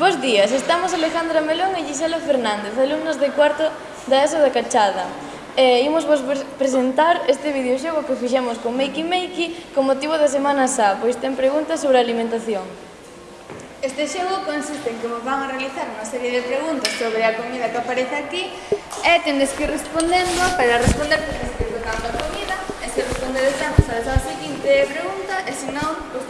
Bos días, estamos Alejandra Melón e Gisela Fernández, alumnos de cuarto da ESO da Cachada. E imos vos presentar este videoxogo que fixemos con Makey Makey con motivo da Semana Sá, pois ten preguntas sobre a alimentación. Este xogo consiste en que vos van a realizar unha serie de preguntas sobre a comida que aparece aquí e tendes que ir respondendo, para responder tendes que ir tocando a comida e se respondedes sabes a seguinte pregunta e se non, pois